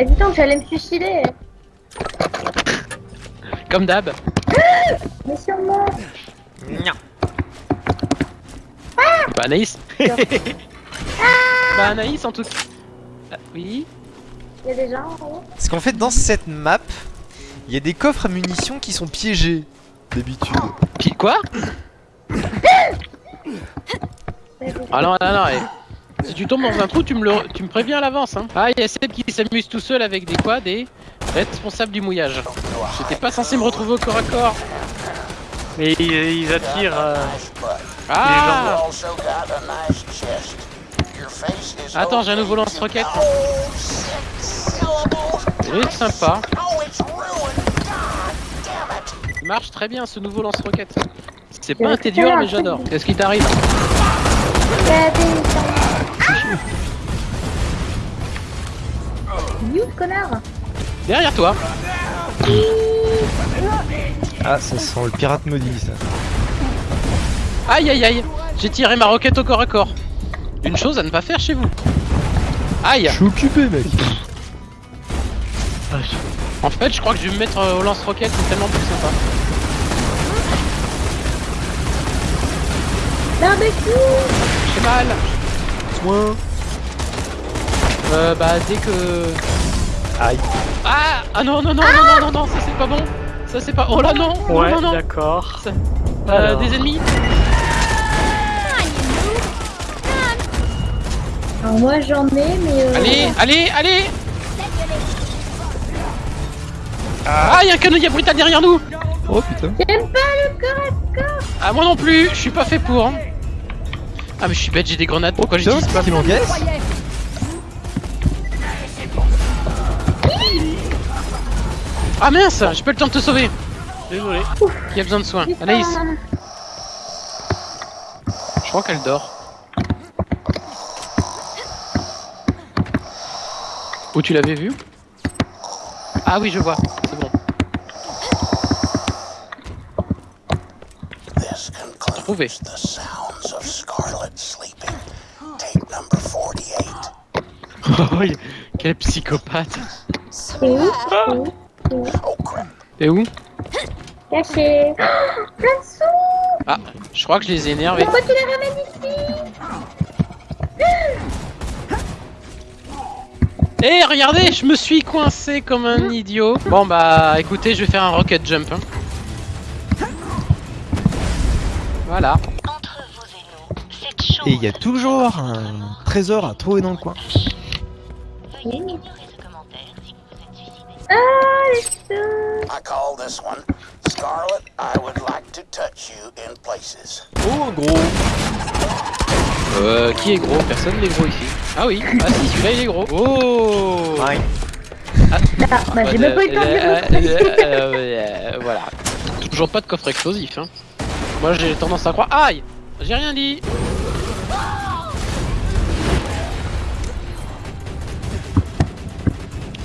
Eh, dis donc, j'allais me suicider. Comme d'hab. Mais sur moi. Bah Anaïs. bah Anaïs en tout cas. Ah, oui. Il y a des gens en haut. Parce qu'en fait, dans cette map, il y a des coffres à munitions qui sont piégés. D'habitude. Puis quoi? Ah non, non, non. eh. Si tu tombes dans un trou, tu me, le, tu me préviens à l'avance. Hein. Ah, il y a Seb qui s'amuse tout seul avec des quoi Des responsables du mouillage. J'étais pas censé me retrouver au corps à corps. Mais ils, ils attirent. euh, Ah also got a nice chest. Your face is Attends, j'ai un nouveau lance-roquette. Il est sympa. It's ruined. God damn it. Il marche très bien ce nouveau lance-roquette. C'est pas un un mais j'adore. Qu'est-ce qui t'arrive? You, connard. Derrière toi. Ah, ça sent le pirate maudit, ça. Aïe aïe aïe J'ai tiré ma roquette au corps à corps. Une chose à ne pas faire chez vous. Aïe Je suis occupé, mec. En fait, je crois que je vais me mettre euh, au lance-roquette, c'est tellement plus sympa. Barbecue. J'ai mal Soin. Euh, bah dès que... Aïe. Ah Ah non non non non non non non ça c'est pas bon Ça c'est pas... Oh là non Ouais, Non non non d'accord. Ça- Euh, Alors. Des ennemis Alors moi j'en ai, mais. Euh... Allez allez allez Ah y'a un canonnier brutal derrière nous Oh putain. J'aime pas le corps à corps. Ah moi non plus, je suis pas fait pour hein. Ah mais je suis bête, j'ai des grenades, pourquoi c'est pas ce qu'il encaisse Ah mince, j'ai pas le temps de te sauver Désolé. Qui a besoin de soins Anaïs, je crois qu'elle dort. Où tu l'avais vu Ah oui, je vois, c'est bon. Trouvé. Scarlet sleeping. Tape number 48. Oh, quel psychopathe C'est où? C'est où Oh crap. Où? Caché. Oh, plein de sous. Ah, je crois que je les ai énervés. Pourquoi tu les ramènes ici? Eh, regardez, je me suis coincé comme un idiot. Bon bah, écoutez, je vais faire un rocket jump. hein. Voilà. Et il y a toujours un trésor à trouver dans le coin. Ah, les sous. I call this one Scarlet. I would like to touch you in places. Oh, gros. Euh, qui est gros? Personne n'est gros ici. Ah oui, ah si, celui-là il est gros. Oh Ouais. Ah, bah j'ai même pas eu le temps de Euh, euh, euh, euh, Voilà. Toujours pas de coffre explosif. Hein. Moi j'ai tendance à croire. Aïe J'ai rien dit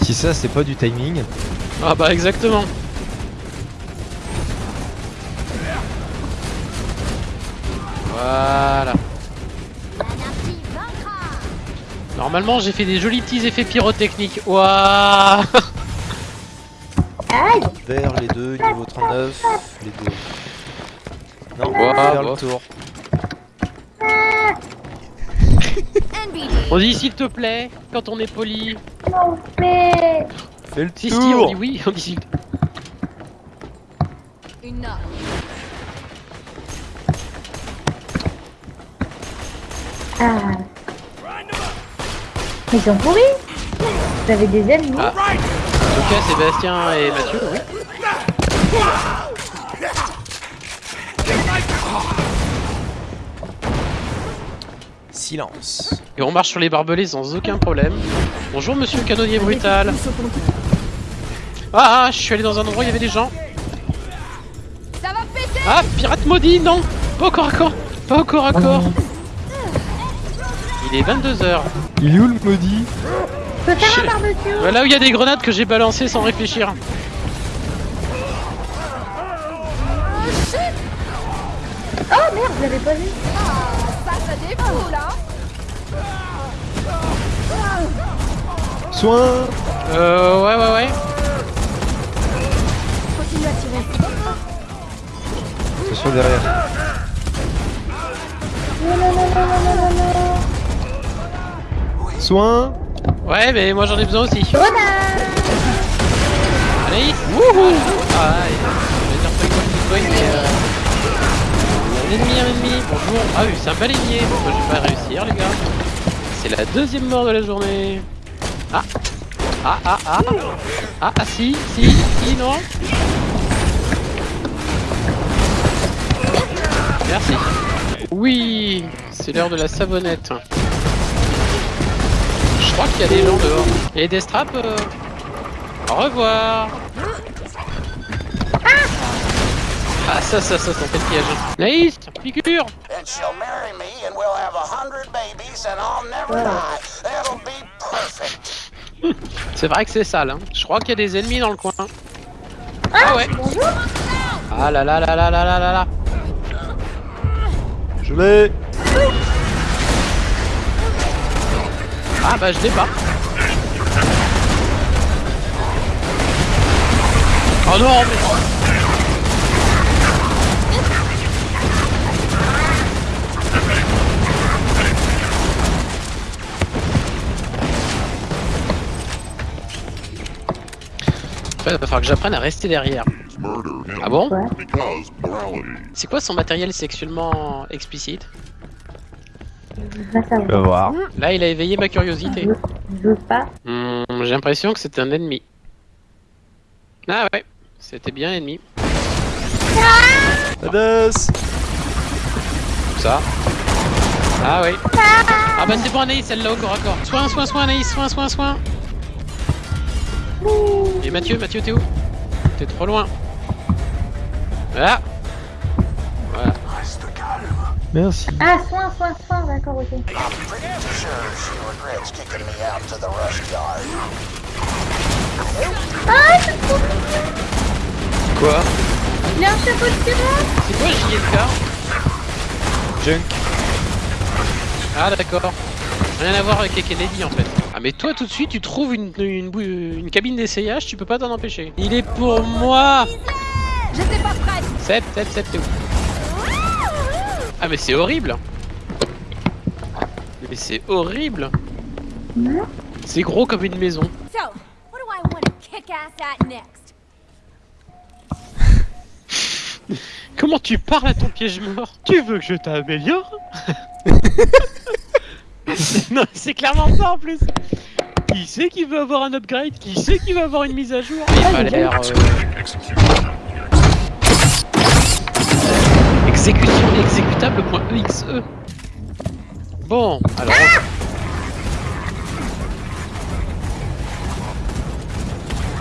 Si ça, c'est pas du timing. Ah bah exactement. Voilà. Normalement j'ai fait des jolis petits effets pyrotechniques. Waouh. Vers les deux, niveau 39, les deux. Non, faire le tour. On dit s'il te plaît quand on est poli. Le Si si on tour dit oui, on dit s'il te Ah. Ils sont pourris. Vous avez des ennemis. Ah. En tout cas Sébastien et Mathieu, oui. Silence. Et on marche sur les barbelés sans aucun problème. Bonjour monsieur le canonnier brutal. Ah, ah, je suis allé dans un endroit où il y avait des gens. Ah, pirate maudit, non Pas au corps à corps Pas au corps à corps Il est 22h. Il est où le maudit Je peux faire Je- un barbecue. Là où il y a des grenades que j'ai balancées sans réfléchir. Oh merde, je l'avais pas vu. Soin Euh, ouais, ouais, ouais. Continue à tirer. Attention derrière. Soin Ouais, mais moi j'en ai besoin aussi. Allez, wouhou Ah, ouais, je vais dire pas quoi mais euh... Ennemi, un ennemi, bonjour. Ah oui, c'est un baleinier. Moi je vais pas réussir, les gars. C'est la deuxième mort de la journée. Ah Ah, ah, ah Ah, ah, si, si, si, non Merci. Oui, c'est l'heure de la savonnette. Je crois qu'il y a des gens dehors. Et des straps euh, Au revoir Ah ça, ça, ça, ça fait le piège. Naïs, figure And she'll marry me, and we'll have a hundred babies, and I'll never die. It'll be perfect. C'est vrai que c'est sale, hein. Je crois qu'il y a des ennemis dans le coin. Ah ouais Ah là là là là là là là là Je l'ai Ah bah je l'ai pas Oh non mais... Ouais, va falloir que j'apprenne à rester derrière. Ah bon. C'est quoi son matériel sexuellement explicite? Je veux voir. Là, il a éveillé ma curiosité. Je veux pas. Hmm, J'ai l'impression que c'est un ennemi. Ah ouais, c'était bien ennemi. Badass Ça? Ah oui. Ah bah c'est bon Anaïs, celle-là au corps à corps. Soin, soin, soin Anaïs, soin, soin, soin. Et Mathieu, Mathieu, t'es où T'es trop loin. Voilà. Voilà. Merci. Ah, soin, soin, soin, d'accord, ok. Ah, c'est trop mignon Quoi Il a un chapeau de pirate C'est quoi JLK Junk. Ah d'accord. Rien à voir avec Kennedy en fait. Ah mais toi tout de suite tu trouves une, une, cabine d'essayage, tu peux pas t'en empêcher. Il est pour moi J'étais pas prête. Sep, Sep, Sep, t'es où? Ah mais c'est horrible Mais c'est horrible C'est gros comme une maison. Comment tu parles à ton piège mort? Tu veux que je t'améliore? Non, c'est clairement ça en plus Qui c'est qui veut avoir un upgrade? Qui c'est qui veut avoir une mise à jour? Il a l'air... euh, Exécution exécutable.exe Bon, alors...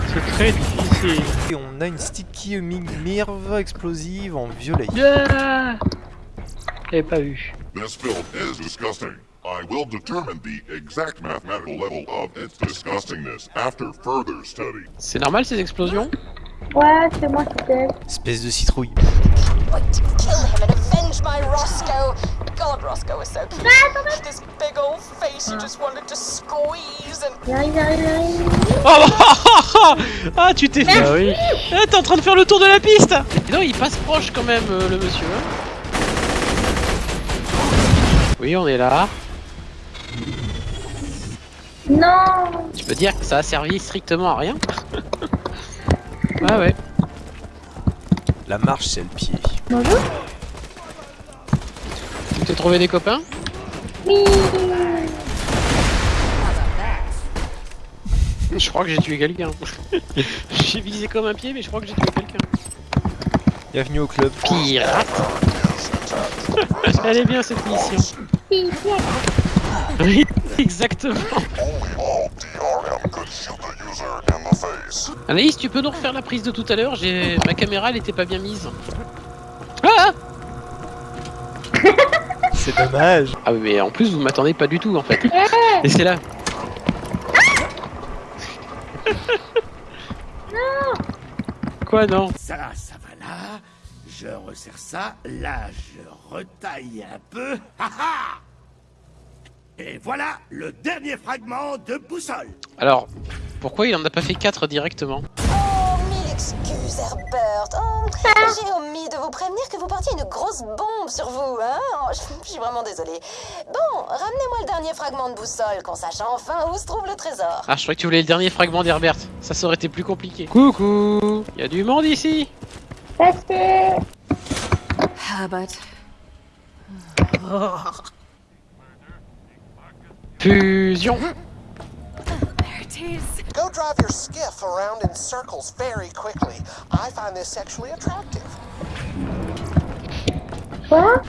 C'est très difficile. Et on a une sticky mirve explosive en violet. Ah J'avais pas vu. This film is disgusting? I will determine the exact mathematical level of its disgustingness after further study. C'est normal ces explosions? Ouais, c'est moi qui t'aide. Espèce de citrouille. Like to kill him and avenge my Roscoe. God, Roscoe was so cute. This big old face you just wanted to squeeze and J'arrive, j'arrive, j'arrive. Oh bah, Ah tu t'es fait Ah oui. Ah, T'es en train de faire le tour de la piste Non, il passe proche quand même, euh, le monsieur. hein. Oui, on est là. Non Tu peux dire que ça a servi strictement à rien Ah ouais. La marche, c'est le pied. Bonjour Tu t'es trouvé des copains Oui Je crois que j'ai tué quelqu'un. j'ai visé comme un pied, mais je crois que j'ai tué quelqu'un. Bienvenue au club. Pirate Elle est bien cette mission. Si, si, Oui, exactement. Only all DRM could shoot the user in the face. Anaïs, tu peux nous refaire la prise de tout à l'heure J'ai Ma caméra, elle était pas bien mise. Ah C'est dommage. Ah oui, mais en plus, vous m'attendez pas du tout en fait. Et c'est là. Quoi non Ça, ça va là. Je resserre ça. Là, je retaille un peu. Et voilà le dernier fragment de boussole. Alors, Pourquoi il en a pas fait 4 directement Oh, mille excuses, Herbert. Oh, j'ai omis de vous prévenir que vous portiez une grosse bombe sur vous, hein Oh, je, suis vraiment désolée. Bon, ramenez-moi le dernier fragment de boussole, qu'on sache enfin où se trouve le trésor. Ah, je croyais que tu voulais le dernier fragment d'Herbert. Ça, ça aurait été plus compliqué. Coucou Il y a du monde ici Passez. Herbert. Fusion Is. Go drive your skiff around in circles very quickly. I find this sexually attractive. Quoi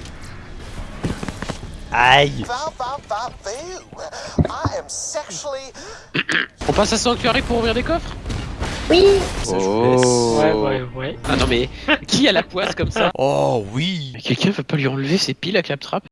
Aïe Va, va, va, boo. I am sexually. On passe à Sanctuary pour ouvrir des coffres? Oui. Ça, je vous laisse. Oh. Ouais, ouais, ouais. Ah non mais, qui a la poisse comme ça? Oh oui Mais Quelqu'un veut pas lui enlever ses piles à claptrap?